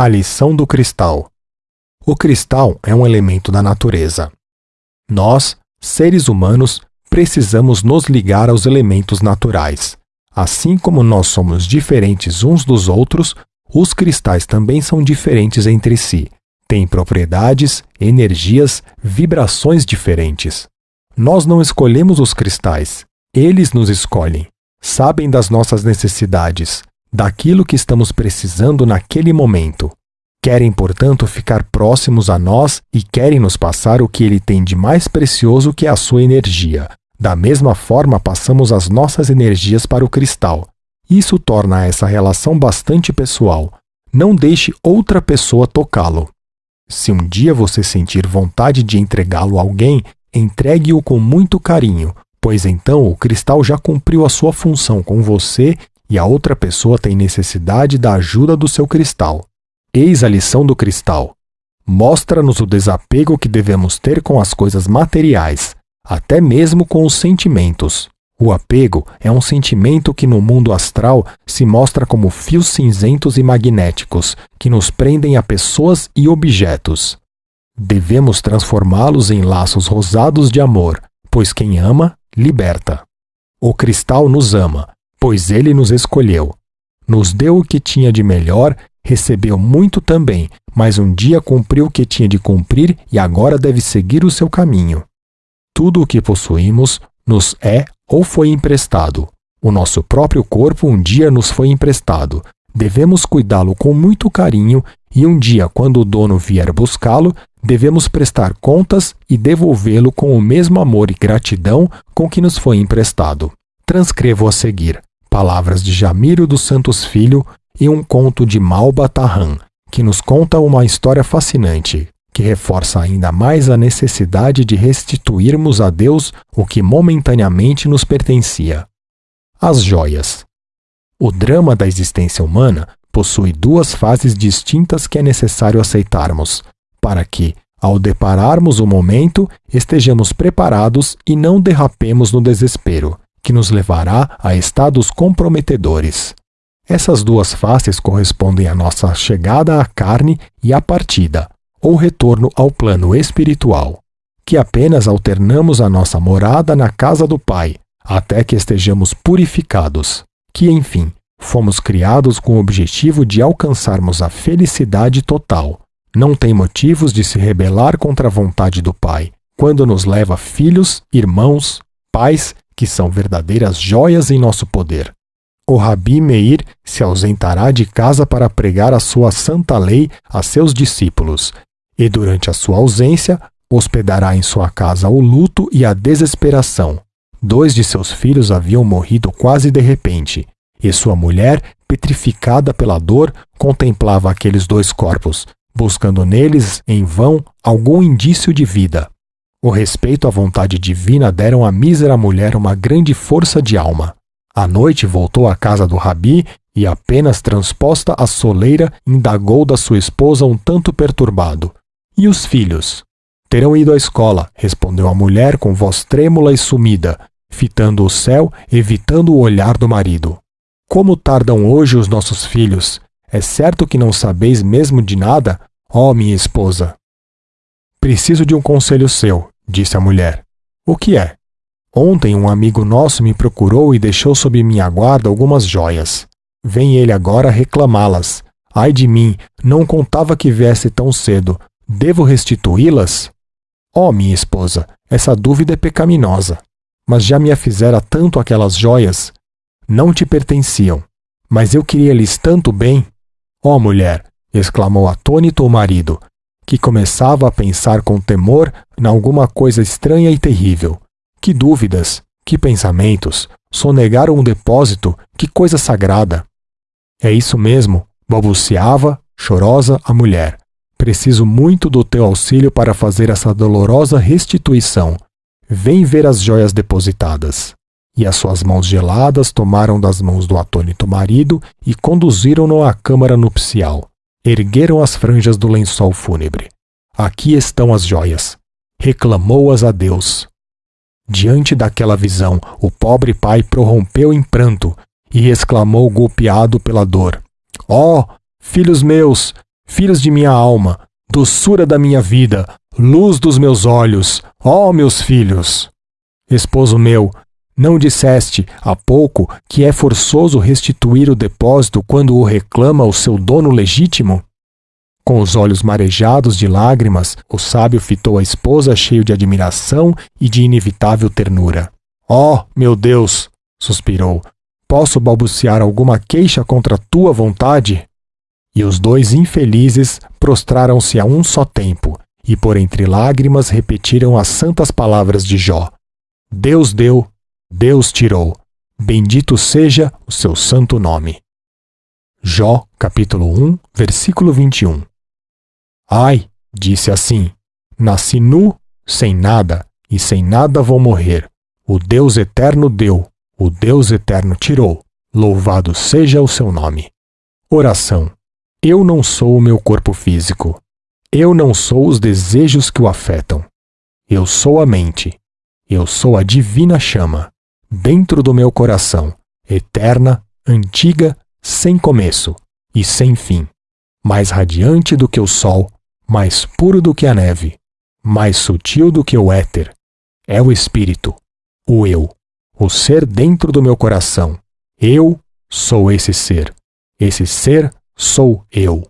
A lição do cristal. O cristal é um elemento da natureza. Nós, seres humanos, precisamos nos ligar aos elementos naturais. Assim como nós somos diferentes uns dos outros, os cristais também são diferentes entre si. Têm propriedades, energias, vibrações diferentes. Nós não escolhemos os cristais, eles nos escolhem. Sabem das nossas necessidades, daquilo que estamos precisando naquele momento. Querem, portanto, ficar próximos a nós e querem nos passar o que ele tem de mais precioso que é a sua energia. Da mesma forma, passamos as nossas energias para o cristal. Isso torna essa relação bastante pessoal. Não deixe outra pessoa tocá-lo. Se um dia você sentir vontade de entregá-lo a alguém, entregue-o com muito carinho, pois então o cristal já cumpriu a sua função com você e a outra pessoa tem necessidade da ajuda do seu cristal. Eis a lição do cristal. Mostra-nos o desapego que devemos ter com as coisas materiais, até mesmo com os sentimentos. O apego é um sentimento que no mundo astral se mostra como fios cinzentos e magnéticos que nos prendem a pessoas e objetos. Devemos transformá-los em laços rosados de amor, pois quem ama, liberta. O cristal nos ama, pois ele nos escolheu. Nos deu o que tinha de melhor, recebeu muito também, mas um dia cumpriu o que tinha de cumprir e agora deve seguir o seu caminho. Tudo o que possuímos nos é ou foi emprestado. O nosso próprio corpo um dia nos foi emprestado. Devemos cuidá-lo com muito carinho e um dia, quando o dono vier buscá-lo, devemos prestar contas e devolvê-lo com o mesmo amor e gratidão com que nos foi emprestado. Transcrevo a seguir palavras de Jamiro dos Santos Filho e um conto de Malba Tarran, que nos conta uma história fascinante, que reforça ainda mais a necessidade de restituirmos a Deus o que momentaneamente nos pertencia. As joias. O drama da existência humana possui duas fases distintas que é necessário aceitarmos, para que, ao depararmos o momento, estejamos preparados e não derrapemos no desespero, que nos levará a estados comprometedores. Essas duas faces correspondem à nossa chegada à carne e à partida, ou retorno ao plano espiritual, que apenas alternamos a nossa morada na casa do Pai, até que estejamos purificados, que, enfim, fomos criados com o objetivo de alcançarmos a felicidade total. Não tem motivos de se rebelar contra a vontade do Pai, quando nos leva filhos, irmãos, pais, que são verdadeiras joias em nosso poder. O Rabi Meir se ausentará de casa para pregar a sua santa lei a seus discípulos, e durante a sua ausência hospedará em sua casa o luto e a desesperação. Dois de seus filhos haviam morrido quase de repente, e sua mulher, petrificada pela dor, contemplava aqueles dois corpos, buscando neles, em vão, algum indício de vida. O respeito à vontade divina deram à mísera mulher uma grande força de alma. À noite voltou à casa do rabi e, apenas transposta a soleira, indagou da sua esposa um tanto perturbado. E os filhos? Terão ido à escola, respondeu a mulher com voz trêmula e sumida, fitando o céu, evitando o olhar do marido. Como tardam hoje os nossos filhos? É certo que não sabeis mesmo de nada? Ó minha esposa! Preciso de um conselho seu, disse a mulher. O que é? Ontem um amigo nosso me procurou e deixou sob minha guarda algumas joias. Vem ele agora reclamá-las. Ai de mim, não contava que viesse tão cedo. Devo restituí-las? Oh, minha esposa, essa dúvida é pecaminosa. Mas já me a fizera tanto aquelas joias. Não te pertenciam. Mas eu queria-lhes tanto bem. Oh, mulher, exclamou atônito o marido, que começava a pensar com temor em alguma coisa estranha e terrível. Que dúvidas, que pensamentos, sonegaram um depósito, que coisa sagrada. É isso mesmo, balbuciava, chorosa, a mulher. Preciso muito do teu auxílio para fazer essa dolorosa restituição. Vem ver as joias depositadas. E as suas mãos geladas tomaram das mãos do atônito marido e conduziram-no à câmara nupcial. Ergueram as franjas do lençol fúnebre. Aqui estão as joias. Reclamou-as a Deus. Diante daquela visão, o pobre pai prorrompeu em pranto e exclamou golpeado pela dor: Ó, oh, filhos meus, filhos de minha alma, doçura da minha vida, luz dos meus olhos, ó meus filhos. Esposo meu, não disseste há pouco que é forçoso restituir o depósito quando o reclama o seu dono legítimo? Com os olhos marejados de lágrimas, o sábio fitou a esposa cheio de admiração e de inevitável ternura. Oh, meu Deus! suspirou. Posso balbuciar alguma queixa contra tua vontade? E os dois infelizes prostraram-se a um só tempo, e por entre lágrimas repetiram as santas palavras de Jó: Deus deu, Deus tirou. Bendito seja o seu santo nome. Jó, capítulo 1, versículo 21. Ai, disse assim: Nasci nu, sem nada, e sem nada vou morrer. O Deus eterno deu, o Deus eterno tirou. Louvado seja o seu nome. Oração. Eu não sou o meu corpo físico. Eu não sou os desejos que o afetam. Eu sou a mente. Eu sou a divina chama, dentro do meu coração, eterna, antiga, sem começo e sem fim, mais radiante do que o sol, mais puro do que a neve, mais sutil do que o éter. É o Espírito, o Eu, o ser dentro do meu coração. Eu sou esse ser. Esse ser sou eu.